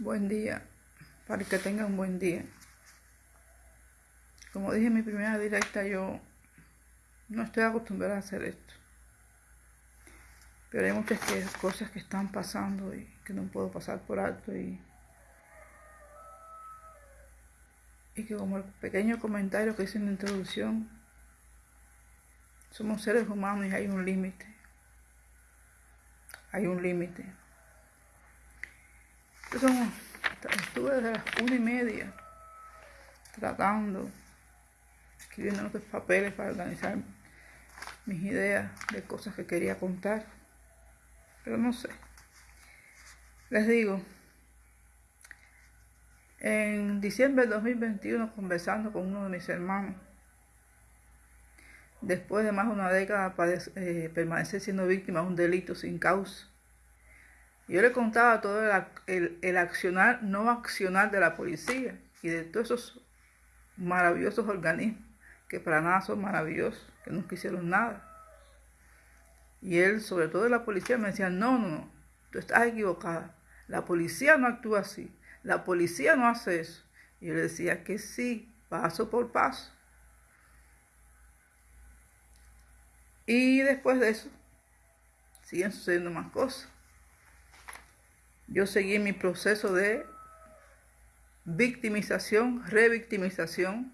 Buen día, para que tengan un buen día. Como dije en mi primera directa, yo no estoy acostumbrada a hacer esto. Pero hay muchas cosas que están pasando y que no puedo pasar por alto y, y que como el pequeño comentario que hice en la introducción, somos seres humanos y hay un límite. Hay un límite. Estuve desde las una y media tratando, escribiendo otros papeles para organizar mis ideas de cosas que quería contar. Pero no sé. Les digo, en diciembre de 2021, conversando con uno de mis hermanos, después de más de una década eh, permanecer siendo víctima de un delito sin causa, yo le contaba todo el, accionar, no accionar de la policía y de todos esos maravillosos organismos que para nada son maravillosos, que nunca hicieron nada. Y él, sobre todo de la policía, me decía, no, no, no, tú estás equivocada. La policía no actúa así. La policía no hace eso. Y yo le decía que sí, paso por paso. Y después de eso, siguen sucediendo más cosas yo seguí mi proceso de victimización, revictimización.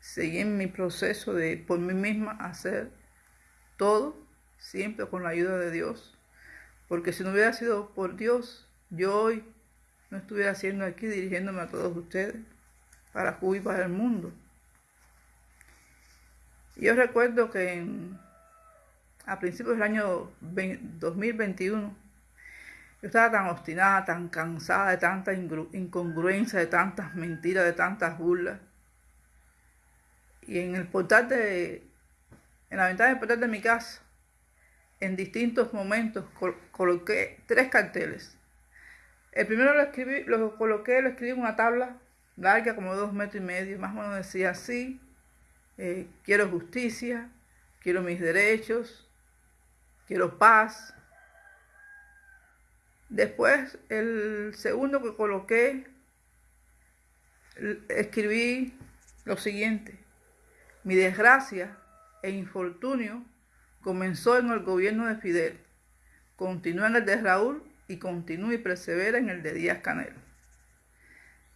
Seguí en mi proceso de por mí misma hacer todo, siempre con la ayuda de Dios. Porque si no hubiera sido por Dios, yo hoy no estuviera haciendo aquí dirigiéndome a todos ustedes para Cuba y para el mundo. yo recuerdo que a principios del año 2021 yo estaba tan obstinada, tan cansada de tanta incongruencia, de tantas mentiras, de tantas burlas. Y en el portal de, en la ventana del portal de mi casa, en distintos momentos coloqué tres carteles. El primero lo escribí, lo coloqué, lo escribí en una tabla larga como dos metros y medio, más o menos decía así, eh, quiero justicia, quiero mis derechos, quiero paz, Después, el segundo que coloqué, escribí lo siguiente. Mi desgracia e infortunio comenzó en el gobierno de Fidel, continuó en el de Raúl y continúa y persevera en el de Díaz Canel.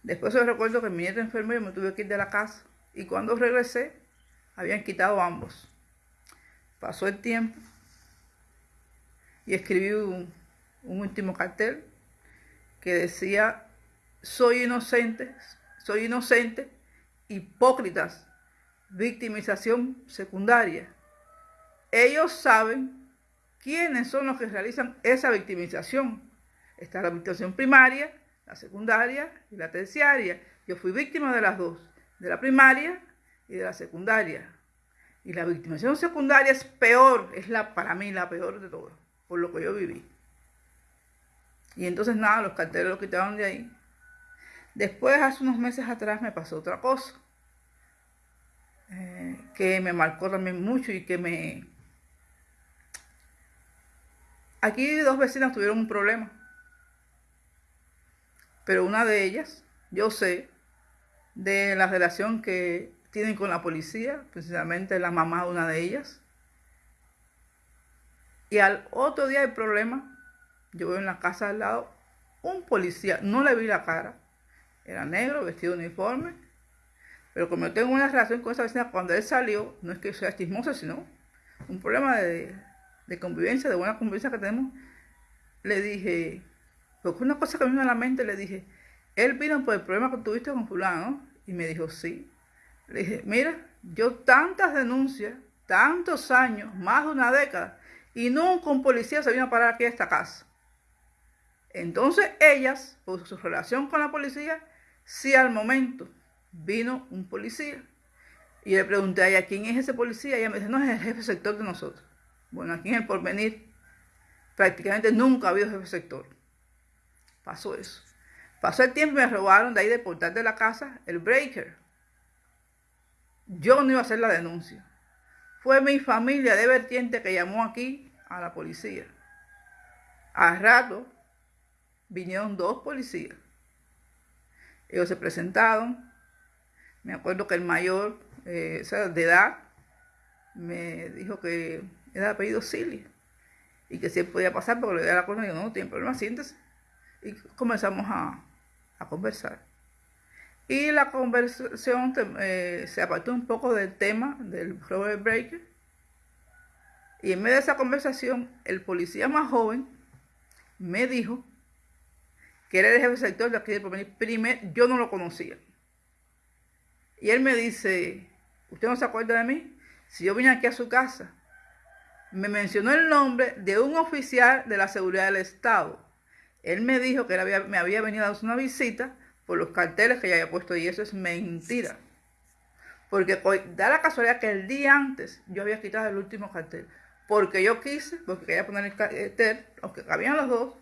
Después yo recuerdo que mi nieto enfermo me tuve que ir de la casa y cuando regresé habían quitado ambos. Pasó el tiempo y escribí un, un último cartel que decía, soy inocente, soy inocente, hipócritas, victimización secundaria. Ellos saben quiénes son los que realizan esa victimización. Está la victimización primaria, la secundaria y la terciaria. Yo fui víctima de las dos, de la primaria y de la secundaria. Y la victimización secundaria es peor, es la para mí la peor de todas, por lo que yo viví. Y entonces nada, los carteles los quitaron de ahí. Después, hace unos meses atrás, me pasó otra cosa. Eh, que me marcó también mucho y que me... Aquí dos vecinas tuvieron un problema. Pero una de ellas, yo sé, de la relación que tienen con la policía, precisamente la mamá de una de ellas. Y al otro día el problema yo veo en la casa al lado un policía, no le vi la cara, era negro, vestido de uniforme, pero como yo tengo una relación con esa vecina, cuando él salió, no es que sea chismoso, sino un problema de, convivencia, de buena convivencia que tenemos, le dije, porque una cosa que me vino a la mente, le dije, él vino por el problema que tuviste con fulano, y me dijo, sí. Le dije, mira, yo tantas denuncias, tantos años, más de una década, y nunca un policía se vino a parar aquí a esta casa. Entonces ellas, por su relación con la policía, si al momento vino un policía. Y le pregunté a ella, ¿quién es ese policía? Y ella me dice, no, es el jefe sector de nosotros. Bueno, aquí en el porvenir prácticamente nunca ha habido jefe sector. Pasó eso. Pasó el tiempo y me robaron de ahí de portal de la casa el breaker. Yo no iba a hacer la denuncia. Fue mi familia de vertiente que llamó aquí a la policía. Al rato vinieron dos policías. Ellos se presentaron. Me acuerdo que el mayor, eh, de edad, me dijo que era apellido Silly y que él podía pasar porque le dio la cosa. Y yo, no, no tiene problema, siéntese. Y comenzamos a, conversar. Y la conversación eh, se apartó un poco del tema del Robert Breaker. Y en medio de esa conversación, el policía más joven me dijo que era el jefe sector de aquí de. Primero, yo no lo conocía. Y él me dice, ¿usted no se acuerda de mí? Si yo vine aquí a su casa, me mencionó el nombre de un oficial de la seguridad del Estado. Él me dijo que él me había venido a hacer una visita por los carteles que ya había puesto y eso es mentira. Porque da la casualidad que el día antes yo había quitado el último cartel. Porque yo quise, porque quería poner el cartel, aunque cabían los dos,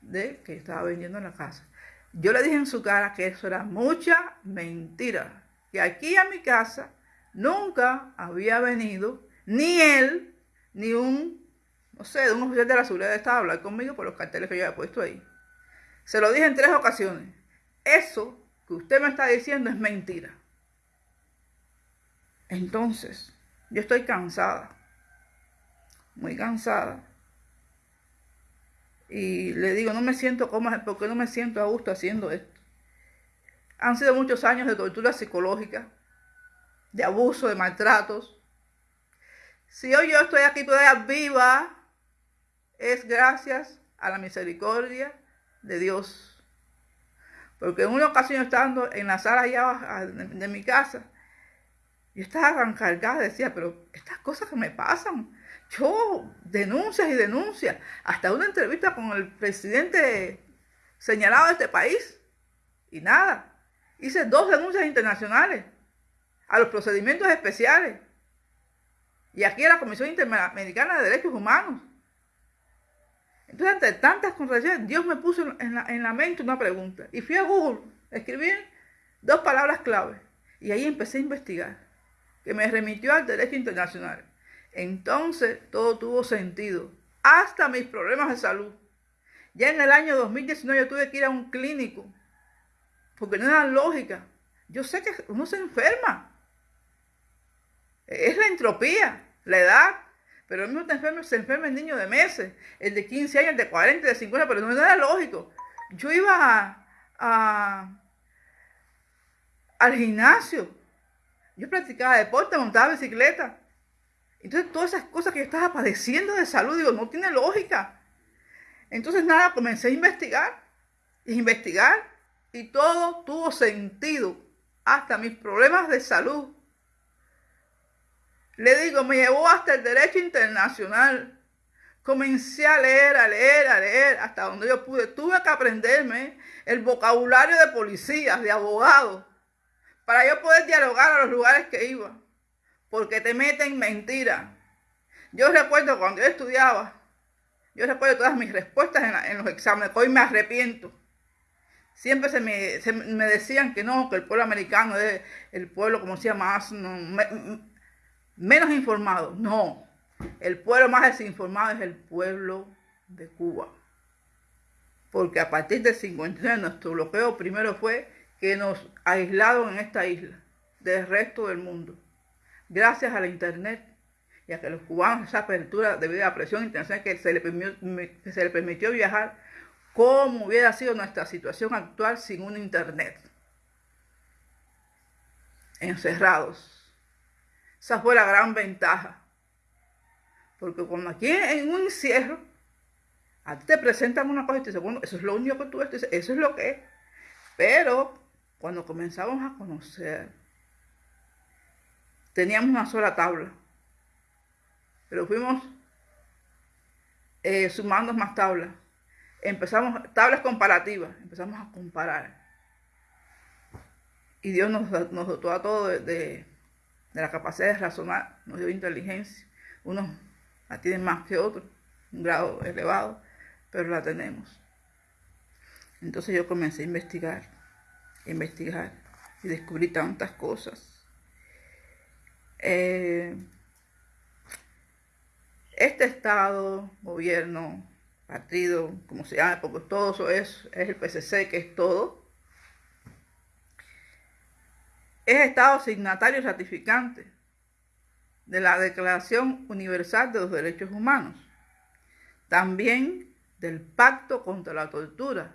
de que estaba vendiendo en la casa. Yo le dije en su cara que eso era mucha mentira. Que aquí a mi casa nunca había venido ni él, ni un, no sé, un oficial de la seguridad de Estado a hablar conmigo por los carteles que yo había puesto ahí. Se lo dije en tres ocasiones. Eso que usted me está diciendo es mentira. Entonces, yo estoy cansada, muy cansada y le digo, no me siento cómoda, porque no me siento a gusto haciendo esto? Han sido muchos años de tortura psicológica, de abuso, de maltratos. Si hoy yo estoy aquí todavía viva, es gracias a la misericordia de Dios. Porque en una ocasión estando en la sala allá de, mi casa, yo estaba tan cargada, decía, pero estas cosas que me pasan, yo denuncias y denuncias, hasta una entrevista con el presidente señalado de este país. Y nada, hice dos denuncias internacionales a los procedimientos especiales. Y aquí a la Comisión Interamericana de Derechos Humanos. Entonces, entre tantas contradicciones, Dios me puso en la, en la mente una pregunta. Y fui a Google, escribí dos palabras clave. Y ahí empecé a investigar, que me remitió al derecho internacional. Entonces todo tuvo sentido, hasta mis problemas de salud. Ya en el año 2019 yo tuve que ir a un clínico, porque no era lógica. Yo sé que uno se enferma. Es la entropía, la edad. Pero el mismo enferma, se enferma el niño de meses, el de 15 años, el de 40, el de 50, pero no era lógico. Yo iba al gimnasio, yo practicaba deporte, montaba bicicleta. Entonces, todas esas cosas que yo estaba padeciendo de salud, digo, no tiene lógica. Entonces, nada, comencé a investigar, y investigar, y todo tuvo sentido, hasta mis problemas de salud. Le digo, me llevó hasta el derecho internacional. Comencé a leer, a leer, a leer, hasta donde yo pude. Tuve que aprenderme el vocabulario de policías, de abogados, para yo poder dialogar a los lugares que iba porque te meten mentira. Yo recuerdo cuando yo estudiaba, yo recuerdo todas mis respuestas en, los exámenes, hoy me arrepiento. Siempre se me, decían que no, que el pueblo americano es el pueblo, como decía, más, menos informado. No, el pueblo más desinformado es el pueblo de Cuba. Porque a partir del 59 nuestro bloqueo primero fue que nos aislaron en esta isla del resto del mundo gracias a la Internet y a que los cubanos esa apertura debido a la presión internacional que se, le permitió, se le permitió viajar, cómo hubiera sido nuestra situación actual sin un Internet. Encerrados. Esa fue la gran ventaja. Porque cuando aquí en un encierro, a ti te presentan una cosa y te dicen, bueno, eso es lo único que tú ves, eso es lo que es. Pero cuando comenzamos a conocer teníamos una sola tabla. Pero fuimos eh, sumando más tablas. Empezamos, tablas comparativas, empezamos a comparar. Y Dios nos, dotó a todos de, la capacidad de razonar, nos dio inteligencia. Unos la tienen más que otros, un grado elevado, pero la tenemos. Entonces yo comencé a investigar, a investigar y descubrí tantas cosas eh, este Estado, gobierno, partido, como se llama, porque todo eso es, es el PCC, que es todo, es Estado signatario ratificante de la Declaración Universal de los Derechos Humanos, también del Pacto contra la Tortura.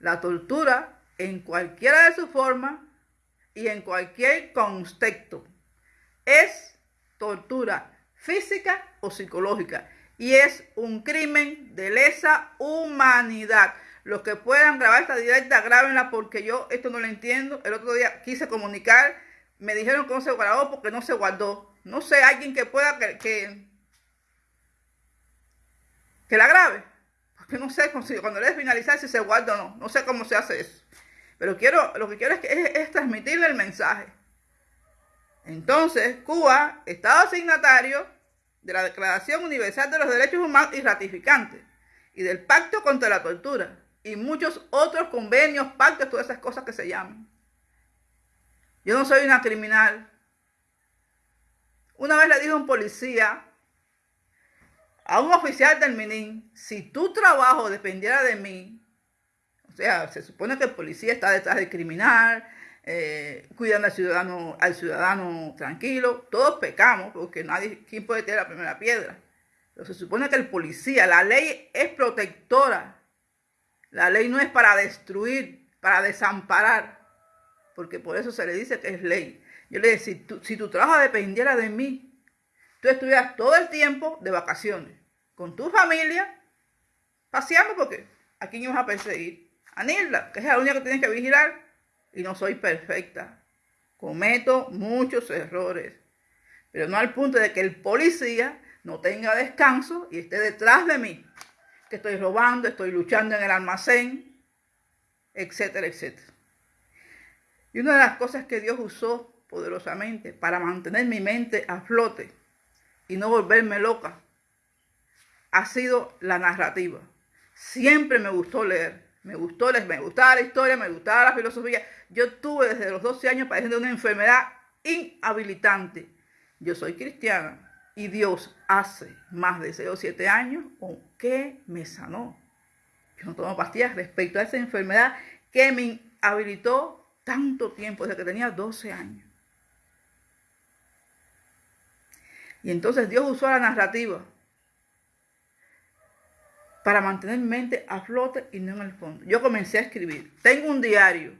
La tortura en cualquiera de sus formas y en cualquier contexto es tortura física o psicológica y es un crimen de lesa humanidad. Los que puedan grabar esta directa, grábenla porque yo esto no lo entiendo. El otro día quise comunicar, me dijeron que no se grabó porque no se guardó. No sé, alguien que pueda que, que, la grabe. Porque no sé cuando le finalizar si se guarda o no. No sé cómo se hace eso. Pero quiero, lo que quiero es, que, es transmitirle el mensaje. Entonces, Cuba, Estado signatario de la Declaración Universal de los Derechos Humanos y ratificante, y del Pacto contra la Tortura, y muchos otros convenios, pactos, todas esas cosas que se llaman. Yo no soy una criminal. Una vez le dijo un policía a un oficial del MININ, si tu trabajo dependiera de mí, o sea, se supone que el policía está detrás del criminal, eh, cuidando al ciudadano, al ciudadano tranquilo, todos pecamos, porque nadie, ¿quién puede tener la primera piedra? Pero se supone que el policía, la ley es protectora la ley no es para destruir, para desamparar, porque por eso se le dice que es ley. Yo le decía, si tu, trabajo dependiera de mí, tú estuvieras todo el tiempo de vacaciones, con tu familia, paseando, porque ¿a quién ibas a perseguir? A Nilda, que es la única que tienes que vigilar, y no soy perfecta. Cometo muchos errores, pero no al punto de que el policía no tenga descanso y esté detrás de mí que estoy robando, estoy luchando en el almacén, etcétera, etcétera. Y una de las cosas que Dios usó poderosamente para mantener mi mente a flote y no volverme loca ha sido la narrativa. Siempre me gustó leer, me gustó me gustaba la historia, me gustaba la filosofía. Yo tuve desde los 12 años padeciendo una enfermedad inhabilitante. Yo soy cristiana, y Dios hace más de 6 o 7 años, ¿con qué me sanó? Yo no tomo pastillas respecto a esa enfermedad que me habilitó tanto tiempo, desde que tenía 12 años. Y entonces Dios usó la narrativa para mantener mente a flote y no en el fondo. Yo comencé a escribir. Tengo un diario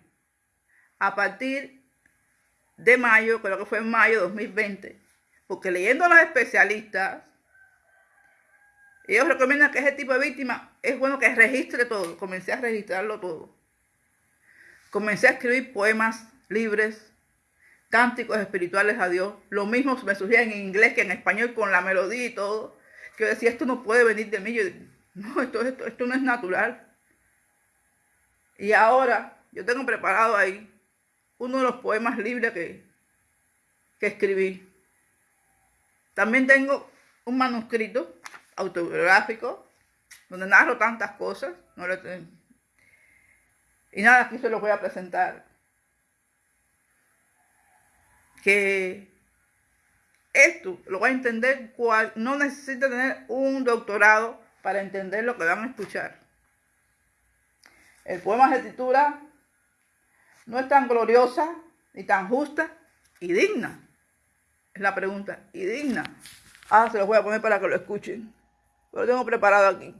a partir de mayo, creo que fue en mayo de 2020, porque leyendo a los especialistas, ellos recomiendan que ese tipo de víctima es bueno que registre todo. Comencé a registrarlo todo. Comencé a escribir poemas libres, cánticos espirituales a Dios. Lo mismo me surgía en inglés que en español con la melodía y todo. Que yo decía, esto no puede venir de mí. Yo, no, esto, esto, esto no es natural. Y ahora yo tengo preparado ahí uno de los poemas libres que, que escribí. También tengo un manuscrito autobiográfico donde narro tantas cosas. y nada, aquí se lo voy a presentar. Que esto lo va a entender cual no necesita tener un doctorado para entender lo que van a escuchar. El poema se titula No es tan gloriosa ni tan justa y digna es la pregunta. ¿Y digna? Ah, se los voy a poner para que lo escuchen. Lo tengo preparado aquí.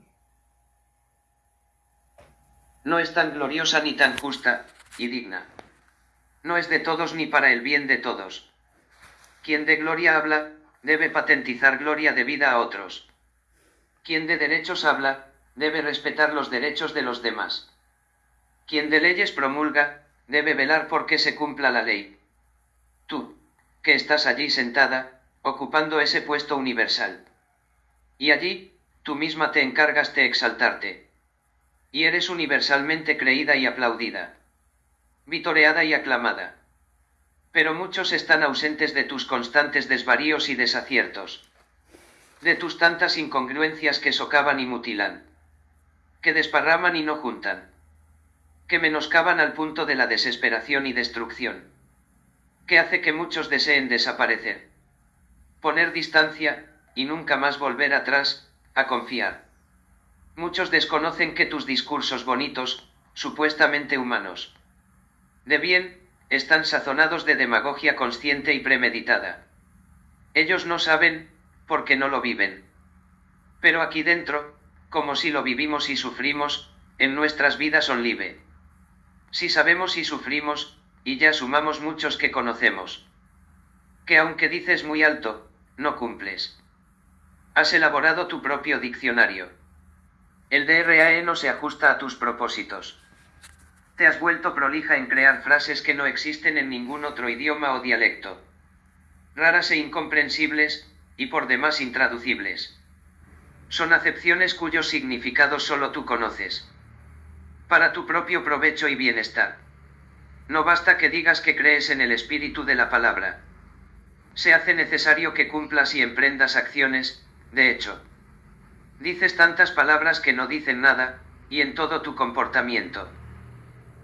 No es tan gloriosa ni tan justa y digna. No es de todos ni para el bien de todos. Quien de gloria habla, debe patentizar gloria debida a otros. Quien de derechos habla, debe respetar los derechos de los demás. Quien de leyes promulga, debe velar por que se cumpla la ley. Tú, que estás allí sentada, ocupando ese puesto universal. Y allí, tú misma te encargas de exaltarte. Y eres universalmente creída y aplaudida. Vitoreada y aclamada. Pero muchos están ausentes de tus constantes desvaríos y desaciertos. De tus tantas incongruencias que socavan y mutilan. Que desparraman y no juntan. Que menoscaban al punto de la desesperación y destrucción que hace que muchos deseen desaparecer. Poner distancia, y nunca más volver atrás, a confiar. Muchos desconocen que tus discursos bonitos, supuestamente humanos, de bien, están sazonados de demagogia consciente y premeditada. Ellos no saben, porque no lo viven. Pero aquí dentro, como si lo vivimos y sufrimos, en nuestras vidas son libre. Si sabemos y sufrimos, y ya sumamos muchos que conocemos. Que aunque dices muy alto, no cumples. Has elaborado tu propio diccionario. El DRAE no se ajusta a tus propósitos. Te has vuelto prolija en crear frases que no existen en ningún otro idioma o dialecto. Raras e incomprensibles, y por demás intraducibles. Son acepciones cuyos significados solo tú conoces. Para tu propio provecho y bienestar. No basta que digas que crees en el espíritu de la palabra. Se hace necesario que cumplas y emprendas acciones, de hecho. Dices tantas palabras que no dicen nada, y en todo tu comportamiento.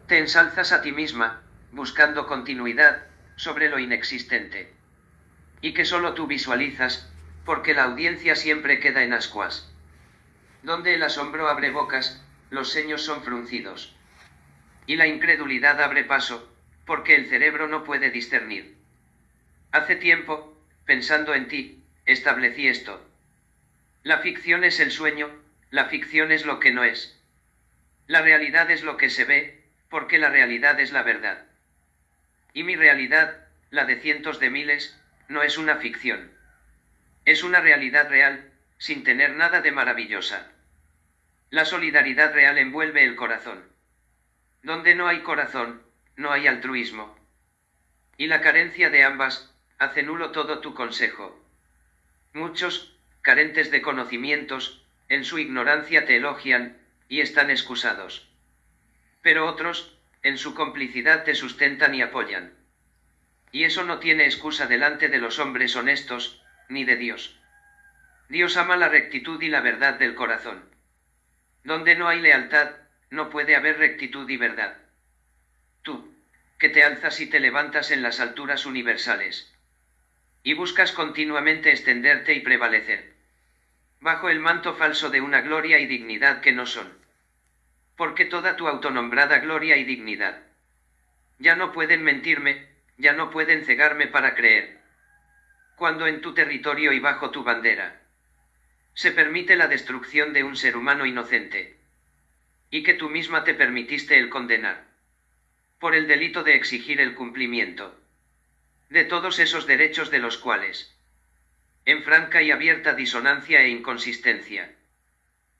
Te ensalzas a ti misma, buscando continuidad, sobre lo inexistente. Y que solo tú visualizas, porque la audiencia siempre queda en ascuas. Donde el asombro abre bocas, los seños son fruncidos. Y la incredulidad abre paso, porque el cerebro no puede discernir. Hace tiempo, pensando en ti, establecí esto. La ficción es el sueño, la ficción es lo que no es. La realidad es lo que se ve, porque la realidad es la verdad. Y mi realidad, la de cientos de miles, no es una ficción. Es una realidad real, sin tener nada de maravillosa. La solidaridad real envuelve el corazón. Donde no hay corazón, no hay altruismo. Y la carencia de ambas, hace nulo todo tu consejo. Muchos, carentes de conocimientos, en su ignorancia te elogian, y están excusados. Pero otros, en su complicidad te sustentan y apoyan. Y eso no tiene excusa delante de los hombres honestos, ni de Dios. Dios ama la rectitud y la verdad del corazón. Donde no hay lealtad, no puede haber rectitud y verdad. Tú, que te alzas y te levantas en las alturas universales. Y buscas continuamente extenderte y prevalecer. Bajo el manto falso de una gloria y dignidad que no son. Porque toda tu autonombrada gloria y dignidad. Ya no pueden mentirme, ya no pueden cegarme para creer. Cuando en tu territorio y bajo tu bandera se permite la destrucción de un ser humano inocente. Y que tú misma te permitiste el condenar. Por el delito de exigir el cumplimiento. De todos esos derechos de los cuales. En franca y abierta disonancia e inconsistencia.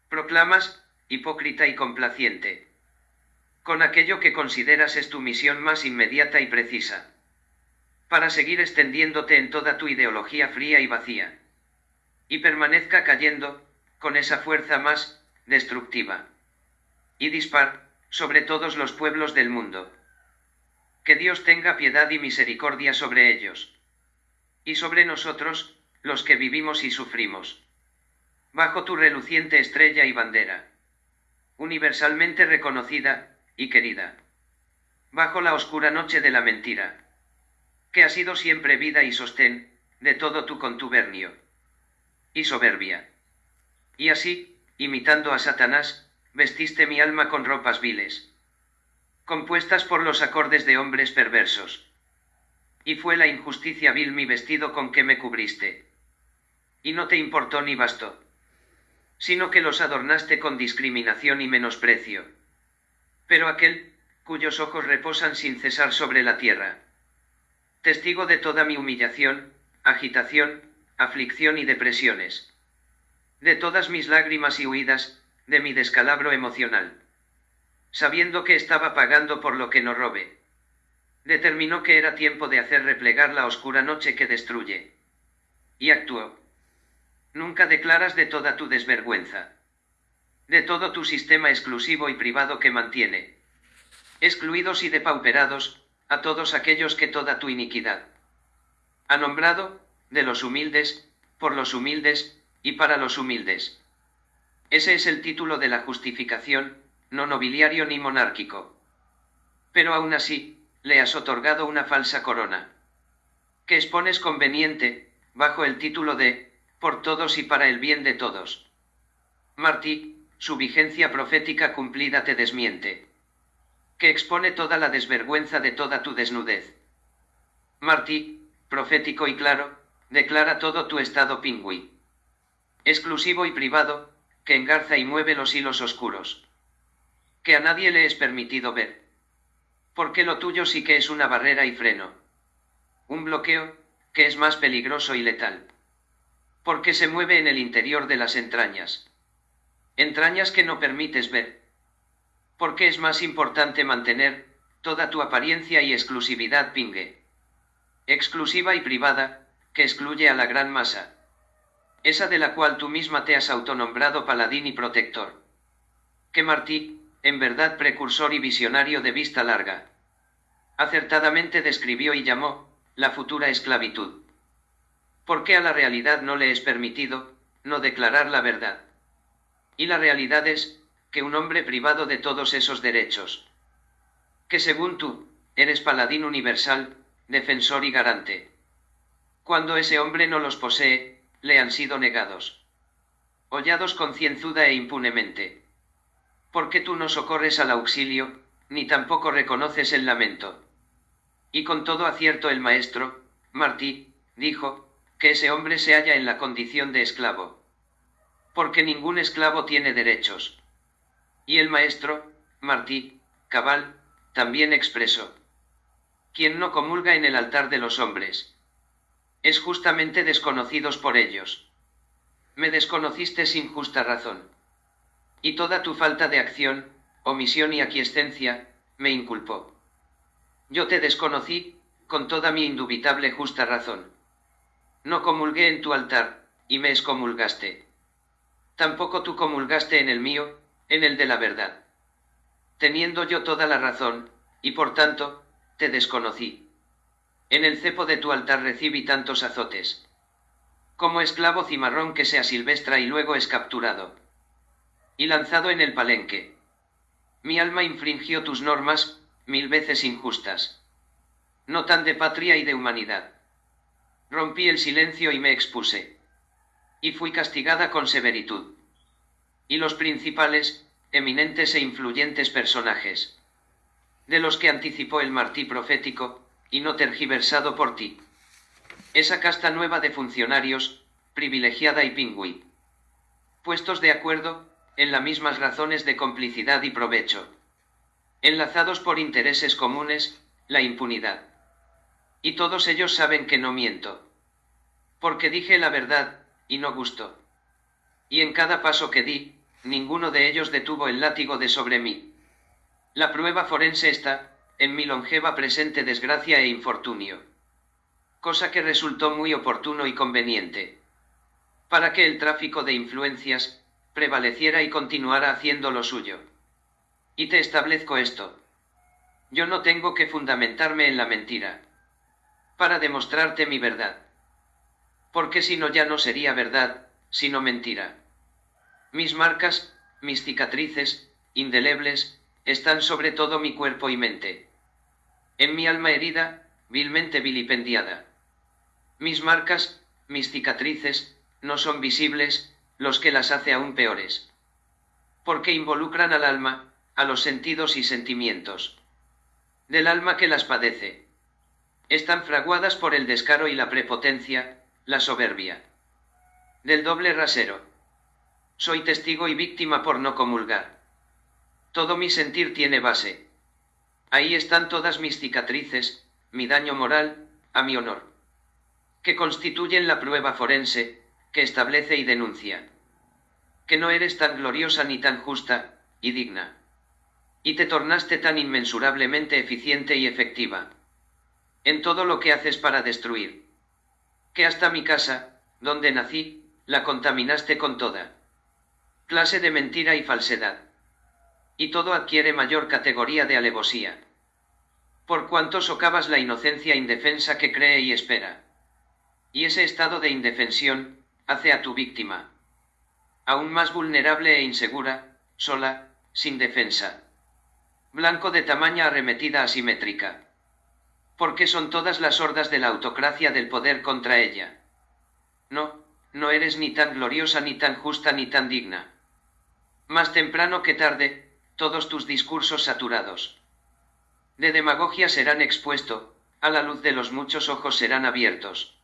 Proclamas, hipócrita y complaciente. Con aquello que consideras es tu misión más inmediata y precisa. Para seguir extendiéndote en toda tu ideología fría y vacía y permanezca cayendo, con esa fuerza más, destructiva y dispar, sobre todos los pueblos del mundo. Que Dios tenga piedad y misericordia sobre ellos. Y sobre nosotros, los que vivimos y sufrimos. Bajo tu reluciente estrella y bandera. Universalmente reconocida, y querida. Bajo la oscura noche de la mentira. Que ha sido siempre vida y sostén, de todo tu contubernio y soberbia. Y así, imitando a Satanás, vestiste mi alma con ropas viles, compuestas por los acordes de hombres perversos. Y fue la injusticia vil mi vestido con que me cubriste. Y no te importó ni bastó, sino que los adornaste con discriminación y menosprecio. Pero aquel, cuyos ojos reposan sin cesar sobre la tierra, testigo de toda mi humillación, agitación, aflicción y depresiones. De todas mis lágrimas y huidas, de mi descalabro emocional. Sabiendo que estaba pagando por lo que no robe. Determinó que era tiempo de hacer replegar la oscura noche que destruye. Y actuó. Nunca declaras de toda tu desvergüenza. De todo tu sistema exclusivo y privado que mantiene. Excluidos y depauperados, a todos aquellos que toda tu iniquidad. Ha nombrado, de los humildes, por los humildes, y para los humildes. Ese es el título de la justificación, no nobiliario ni monárquico. Pero aún así, le has otorgado una falsa corona. Que expones conveniente, bajo el título de, por todos y para el bien de todos. Martí, su vigencia profética cumplida te desmiente. Que expone toda la desvergüenza de toda tu desnudez. Martí, profético y claro, declara todo tu estado pingüí. Exclusivo y privado, que engarza y mueve los hilos oscuros. Que a nadie le es permitido ver. Porque lo tuyo sí que es una barrera y freno. Un bloqueo, que es más peligroso y letal. Porque se mueve en el interior de las entrañas. Entrañas que no permites ver. Porque es más importante mantener, toda tu apariencia y exclusividad pingue. Exclusiva y privada, que excluye a la gran masa. Esa de la cual tú misma te has autonombrado paladín y protector. Que Martí, en verdad precursor y visionario de vista larga. Acertadamente describió y llamó, la futura esclavitud. ¿Por qué a la realidad no le es permitido, no declarar la verdad? Y la realidad es, que un hombre privado de todos esos derechos. Que según tú, eres paladín universal, defensor y garante. Cuando ese hombre no los posee, le han sido negados. Hollados concienzuda e impunemente. Porque tú no socorres al auxilio, ni tampoco reconoces el lamento. Y con todo acierto el maestro, Martí, dijo, que ese hombre se halla en la condición de esclavo. Porque ningún esclavo tiene derechos. Y el maestro, Martí, cabal, también expresó. Quien no comulga en el altar de los hombres. Es justamente desconocidos por ellos. Me desconociste sin justa razón. Y toda tu falta de acción, omisión y aquiescencia, me inculpó. Yo te desconocí, con toda mi indubitable justa razón. No comulgué en tu altar, y me excomulgaste. Tampoco tú comulgaste en el mío, en el de la verdad. Teniendo yo toda la razón, y por tanto, te desconocí. En el cepo de tu altar recibí tantos azotes. Como esclavo cimarrón que se asilvestra y luego es capturado. Y lanzado en el palenque. Mi alma infringió tus normas, mil veces injustas. No tan de patria y de humanidad. Rompí el silencio y me expuse. Y fui castigada con severitud. Y los principales, eminentes e influyentes personajes. De los que anticipó el martí profético, y no tergiversado por ti. Esa casta nueva de funcionarios, privilegiada y pingüí. Puestos de acuerdo, en las mismas razones de complicidad y provecho enlazados por intereses comunes, la impunidad. Y todos ellos saben que no miento. Porque dije la verdad, y no gustó. Y en cada paso que di, ninguno de ellos detuvo el látigo de sobre mí. La prueba forense está, en mi longeva presente desgracia e infortunio. Cosa que resultó muy oportuno y conveniente. Para que el tráfico de influencias, prevaleciera y continuara haciendo lo suyo. Y te establezco esto. Yo no tengo que fundamentarme en la mentira. Para demostrarte mi verdad. Porque si no ya no sería verdad, sino mentira. Mis marcas, mis cicatrices, indelebles, están sobre todo mi cuerpo y mente. En mi alma herida, vilmente vilipendiada. Mis marcas, mis cicatrices, no son visibles, los que las hace aún peores. Porque involucran al alma, a los sentidos y sentimientos del alma que las padece. Están fraguadas por el descaro y la prepotencia, la soberbia. Del doble rasero. Soy testigo y víctima por no comulgar. Todo mi sentir tiene base. Ahí están todas mis cicatrices, mi daño moral, a mi honor. Que constituyen la prueba forense, que establece y denuncia. Que no eres tan gloriosa ni tan justa, y digna y te tornaste tan inmensurablemente eficiente y efectiva. En todo lo que haces para destruir. Que hasta mi casa, donde nací, la contaminaste con toda clase de mentira y falsedad. Y todo adquiere mayor categoría de alevosía. Por cuanto socavas la inocencia indefensa que cree y espera. Y ese estado de indefensión, hace a tu víctima. Aún más vulnerable e insegura, sola, sin defensa blanco de tamaña arremetida asimétrica. Porque son todas las hordas de la autocracia del poder contra ella. No, no eres ni tan gloriosa ni tan justa ni tan digna. Más temprano que tarde, todos tus discursos saturados de demagogia serán expuestos, a la luz de los muchos ojos serán abiertos.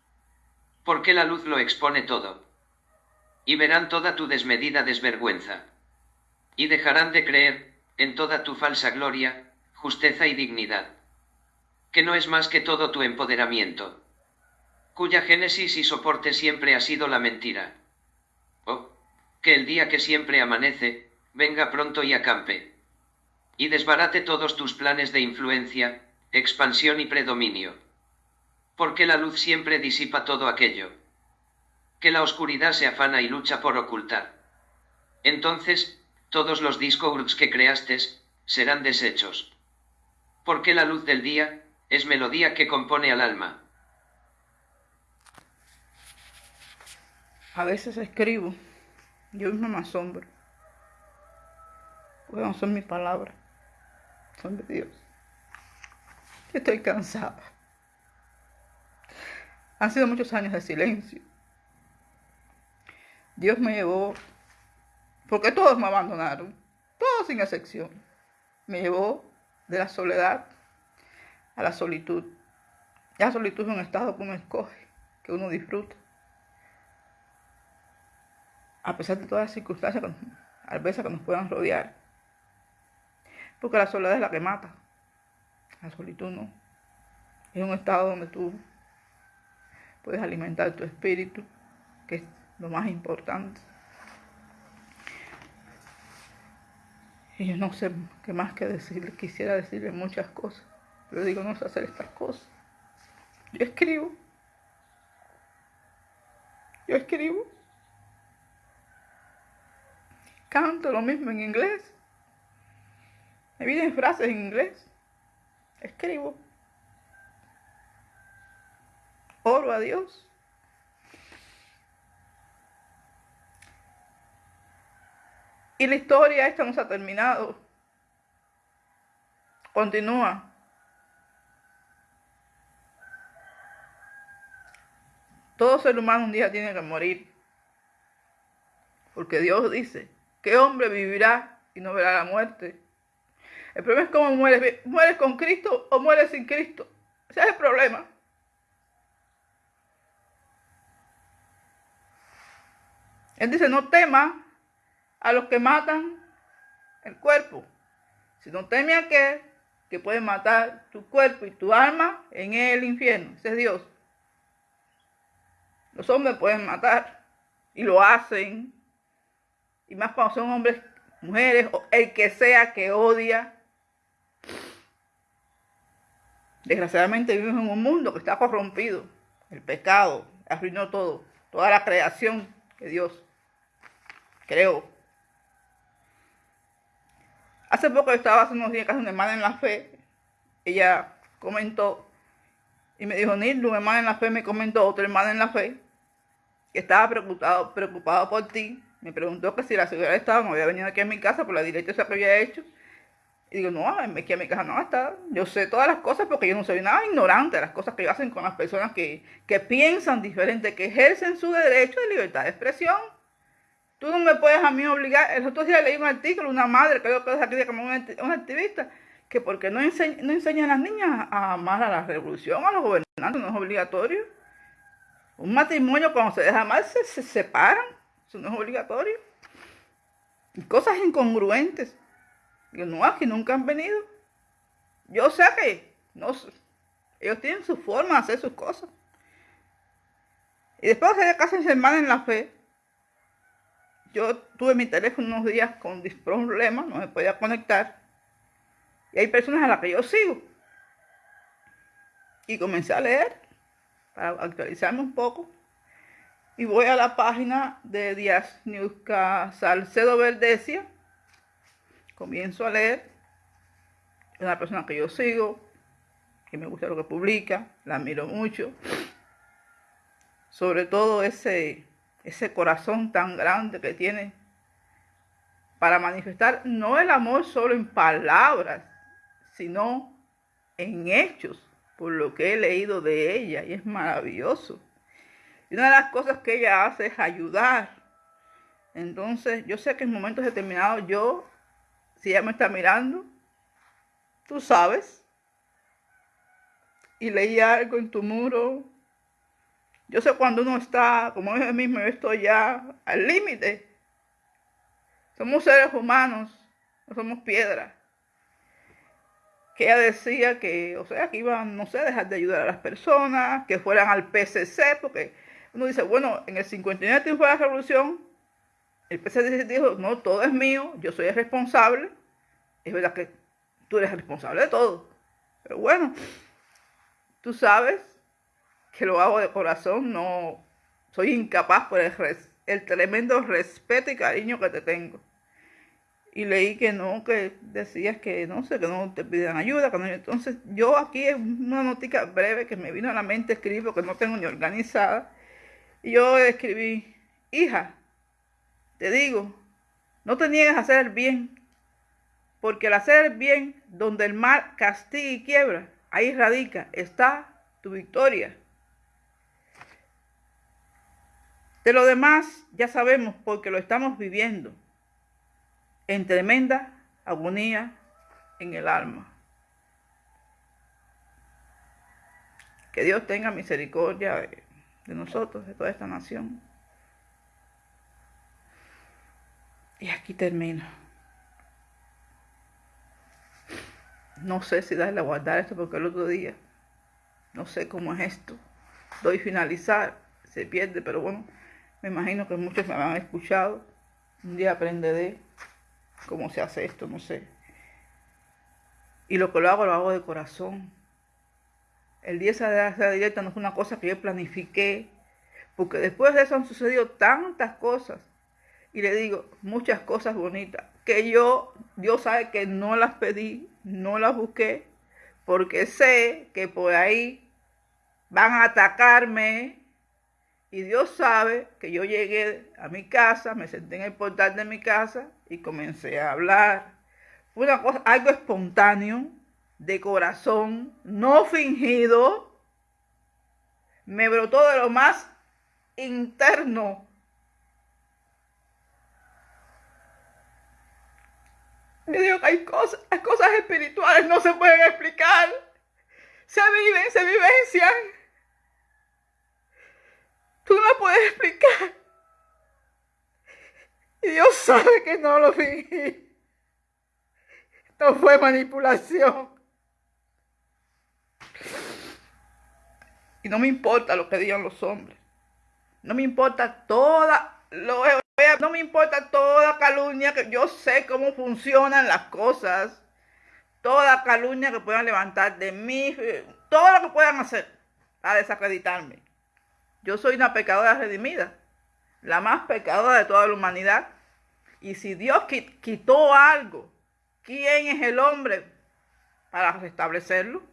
Porque la luz lo expone todo. Y verán toda tu desmedida desvergüenza. Y dejarán de creer, en toda tu falsa gloria, justeza y dignidad. Que no es más que todo tu empoderamiento. Cuya génesis y soporte siempre ha sido la mentira. Que el día que siempre amanece, venga pronto y acampe y desbarate todos tus planes de influencia, expansión y predominio. Porque la luz siempre disipa todo aquello. Que la oscuridad se afana y lucha por ocultar. Entonces, todos los discos que creaste serán desechos. Porque la luz del día es melodía que compone al alma. A veces escribo, yo mismo me asombro. Porque no son mis palabras son de Dios. Estoy cansada. Han sido muchos años de silencio. Dios me llevó, porque todos me abandonaron, todos sin excepción. Me llevó de la soledad a la solitud. La solitud es un estado que uno escoge, que uno disfruta. A pesar de todas las circunstancias, a veces que nos puedan rodear. Porque la soledad es la que mata. La solitud no. Es un estado donde tú puedes alimentar tu espíritu, que es lo más importante. Y yo no sé qué más que decirle. Quisiera decirle muchas cosas. Pero digo, no sé hacer estas cosas. Yo escribo. Yo escribo. Canto lo mismo en inglés. Me vienen frases en inglés. Escribo. Oro a Dios. Y la historia esta no ha terminado. Continúa. Todo ser humano un día tiene que morir. Porque Dios dice, ¿qué hombre vivirá y no verá la muerte? El problema es cómo mueres. ¿Mueres con Cristo o mueres sin Cristo? Ese es el problema. Él dice, no temas a los que matan el cuerpo, sino teme a aquel que puede matar tu cuerpo y tu alma en el infierno. Ese es Dios. Los hombres pueden matar y lo hacen. Y más cuando son hombres, mujeres, o el que sea que odia Desgraciadamente vivimos en un mundo que está corrompido. El pecado arruinó todo, toda la creación que Dios creó. Hace poco estaba hace unos días casi una hermana en la fe. Ella comentó y me dijo, Nildo, una hermana en la fe me comentó, otra hermana en la fe, que estaba preocupado, preocupado por ti. Me preguntó que si la seguridad estaba, no había venido aquí a mi casa por la directa que había hecho y digo, no, es que mi casa no está. Yo sé todas las cosas porque yo no soy nada ignorante de las cosas que hacen con las personas que, piensan diferente, que ejercen su derecho de libertad de expresión. Tú no me puedes a mí obligar. El otro día leí un artículo, una madre, creo que es aquí como una, activista, que porque no, enseña, no enseñan a las niñas a amar a la revolución, a los gobernantes, no es obligatorio. Un matrimonio cuando se deja amar se, se separan, eso no es obligatorio. Cosas incongruentes. Digo, no, aquí nunca han venido. Yo sé que no, ellos tienen su forma de hacer sus cosas. Y después de casa de hermana en la fe, yo tuve mi teléfono unos días con problemas, no me podía conectar. Y hay personas a las que yo sigo. Y comencé a leer para actualizarme un poco. Y voy a la página de Díaz Newsca Salcedo Verdecia comienzo a leer, es una persona que yo sigo, que me gusta lo que publica, la admiro mucho. Sobre todo ese, ese corazón tan grande que tiene para manifestar no el amor solo en palabras, sino en hechos, por lo que he leído de ella, y es maravilloso. Y una de las cosas que ella hace es ayudar Entonces, yo sé que en momentos determinados yo, si ella me está mirando, tú sabes, y leí algo en tu muro, yo sé cuando uno está, como es mismo, yo estoy ya al límite. Somos seres humanos, no somos piedras. Que ella decía que, o sea, que iban, no sé, dejar de ayudar a las personas, que fueran al PCC, porque uno dice, bueno, en el 59 triunfo de la revolución, el PCC dijo, no, todo es mío, yo soy el responsable. Es verdad que tú eres responsable de todo. Pero bueno, tú sabes que lo hago de corazón, no soy incapaz por el, el tremendo respeto y cariño que te tengo. Y leí que no, que decías que no sé, que no te pidan ayuda. Que no, entonces yo aquí es una notica breve que me vino a la mente, escribo que no tengo ni organizada. Y yo escribí, hija, te digo, no te niegues a hacer el bien, porque al hacer el bien, donde el mal castiga y quiebra, ahí radica, está tu victoria. De lo demás ya sabemos porque lo estamos viviendo en tremenda agonía en el alma. Que Dios tenga misericordia de, nosotros, de toda esta nación. Y aquí termino. No sé si darle a guardar esto porque el otro día, no sé cómo es esto. Doy finalizar, se pierde, pero bueno, me imagino que muchos me han escuchado. Un día aprenderé cómo se hace esto, no sé. Y lo que lo hago, lo hago de corazón. El día de la directa no es una cosa que yo planifiqué, porque después de eso han sucedido tantas cosas. Y le digo, muchas cosas bonitas, que yo, Dios sabe que no las pedí, no las busqué, porque sé que por ahí van a atacarme, y Dios sabe que yo llegué a mi casa, me senté en el portal de mi casa y comencé a hablar. Fue una cosa, algo espontáneo, de corazón, no fingido. Me brotó de lo más interno. Me digo que hay cosas, las espirituales no se pueden explicar. Se viven, se vivencian. Tú no puedes explicar. Y Dios sabe que no lo fingí. No fue manipulación. Y no me importa lo que digan los hombres. No me importa toda, lo, no me importa toda calumnia, que yo sé cómo funcionan las cosas. Toda calumnia que puedan levantar de mí, todo lo que puedan hacer para desacreditarme. Yo soy una pecadora redimida, la más pecadora de toda la humanidad. Y si Dios quitó algo, ¿quién es el hombre para restablecerlo?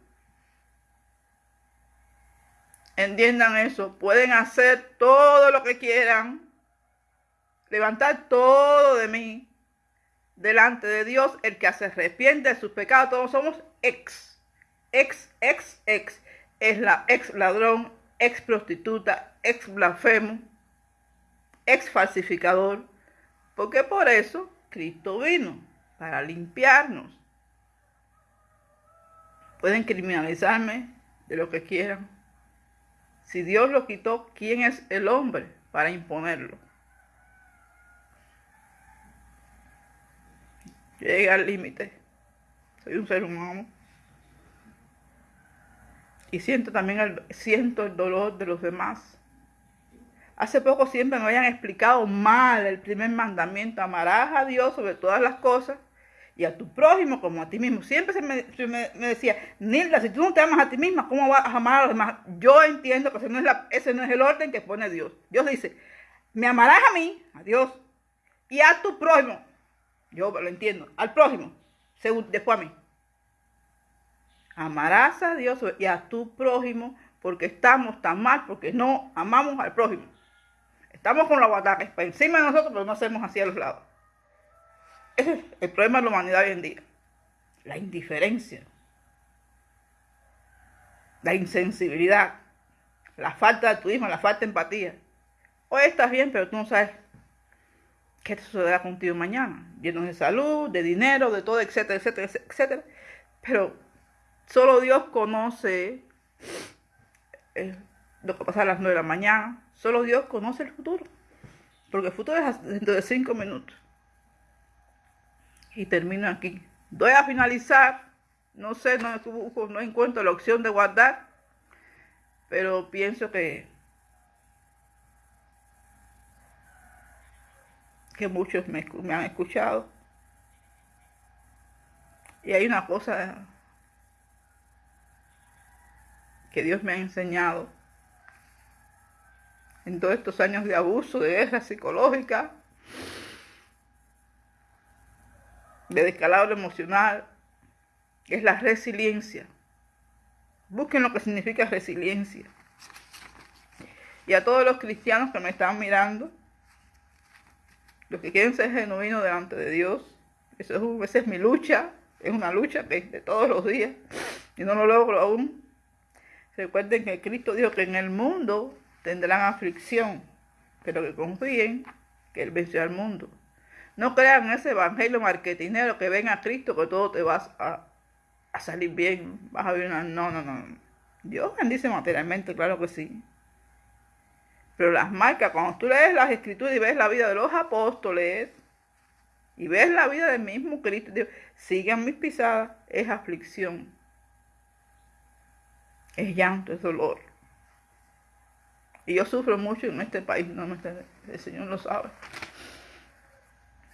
Entiendan eso, pueden hacer todo lo que quieran, levantar todo de mí delante de Dios, el que se arrepiente de sus pecados, todos somos ex, ex, ex, ex, es la ex ladrón, ex prostituta, ex blasfemo, ex falsificador, porque por eso Cristo vino, para limpiarnos. Pueden criminalizarme de lo que quieran. Si Dios lo quitó, ¿quién es el hombre para imponerlo? Llega al límite. Soy un ser humano. Y siento también el, siento el dolor de los demás. Hace poco siempre me habían explicado mal el primer mandamiento. Amarás a Dios sobre todas las cosas y a tu prójimo como a ti mismo. Siempre se me, decía, Nilda, si tú no te amas a ti misma, ¿cómo vas a amar a los demás? Yo entiendo que ese no, es ese no es el orden que pone Dios. Dios dice, me amarás a mí, a Dios, y a tu prójimo. Yo lo entiendo, al prójimo, después a mí. Amarás a Dios y a tu prójimo porque estamos tan mal, porque no amamos al prójimo. Estamos con la guataca encima de nosotros, pero no hacemos hacia los lados. Ese es el problema de la humanidad hoy en día. La indiferencia, la insensibilidad, la falta de altruismo, la falta de empatía. Hoy estás bien, pero tú no sabes ¿qué te sucederá contigo mañana? Llenos de salud, de dinero, de todo, etcétera, etcétera, etcétera. Pero solo Dios conoce eh, lo que pasa a las nueve de la mañana. Solo Dios conoce el futuro. Porque el futuro es dentro de cinco minutos. Y termino aquí. Voy a finalizar. No sé, no, encuentro la opción de guardar. Pero pienso que que muchos me, han escuchado. Y hay una cosa que Dios me ha enseñado en todos estos años de abuso, de guerra psicológica, de descalabro emocional, es la resiliencia. Busquen lo que significa resiliencia. Y a todos los cristianos que me están mirando, los que quieren ser genuinos delante de Dios, eso es, esa es mi lucha, es una lucha que de todos los días y no lo logro aún. Recuerden que Cristo dijo que en el mundo tendrán aflicción, pero que confíen que Él venció al mundo. No crean ese evangelio marketinero que ven a Cristo que todo te vas a, salir bien, vas a ver una... No, no, no. Dios bendice materialmente, claro que sí. Pero las marcas, cuando tú lees las escrituras y ves la vida de los apóstoles y ves la vida del mismo Cristo, sigan mis pisadas, es aflicción, es llanto, es dolor. Y yo sufro mucho en este país, no el Señor lo sabe.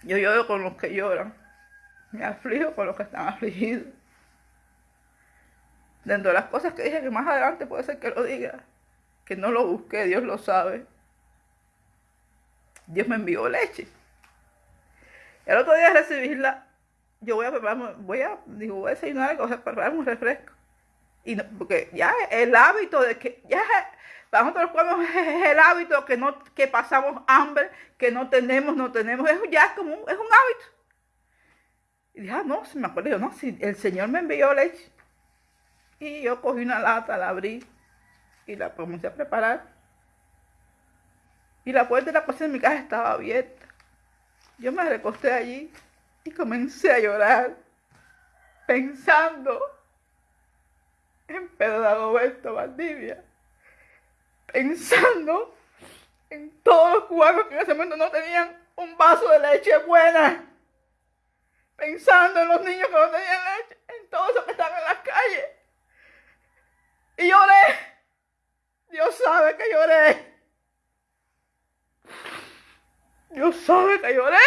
Yo lloro con los que lloran, me aflijo con los que están afligidos. Dentro de las cosas que dije que más adelante puede ser que lo diga, que no lo busqué, Dios lo sabe. Dios me envió leche. El otro día recibirla, yo voy a prepararme, voy a, digo, voy a desayunar y a preparar un refresco. Y porque ya el hábito de que, ya para nosotros es el hábito que no, que pasamos hambre, que no tenemos, no tenemos, eso ya es como un, es un hábito. Y dije, ah, no, se me acuerdo, yo, no, si el Señor me envió leche. Y yo cogí una lata, la abrí y la comencé a preparar. Y la puerta de la cocina de mi casa estaba abierta. Yo me recosté allí y comencé a llorar, pensando en Pedro Dagoberto Valdivia, pensando en todos los cubanos que en ese momento no tenían un vaso de leche buena, pensando en los niños que no tenían leche, en todos los que estaban en las calles. Y lloré. Dios sabe que lloré. Dios sabe que lloré.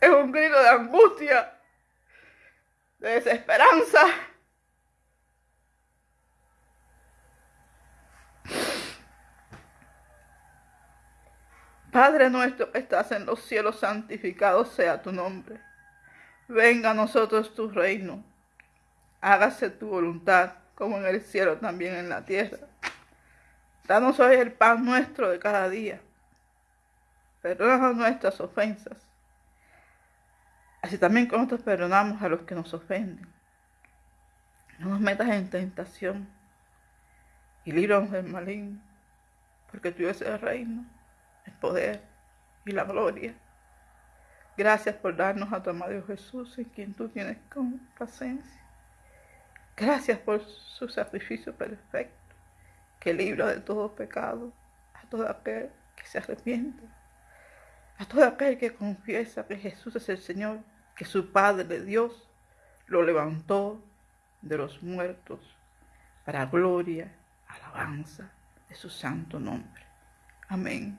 Es un grito de angustia, de desesperanza. Padre nuestro que estás en los cielos, santificado sea tu nombre. Venga a nosotros tu reino hágase tu voluntad, como en el cielo también en la tierra. Danos hoy el pan nuestro de cada día. Perdónanos nuestras ofensas, así también como nosotros perdonamos a los que nos ofenden. No nos metas en tentación y líbranos del maligno, porque tuyo es el reino, el poder y la gloria. Gracias por darnos a tu amado Jesús, en quien tú tienes complacencia. Gracias por su sacrificio perfecto, que libra de todo pecado a todo aquel que se arrepiente, a todo aquel que confiesa que Jesús es el Señor, que su Padre Dios lo levantó de los muertos para gloria, alabanza de su santo nombre. Amén.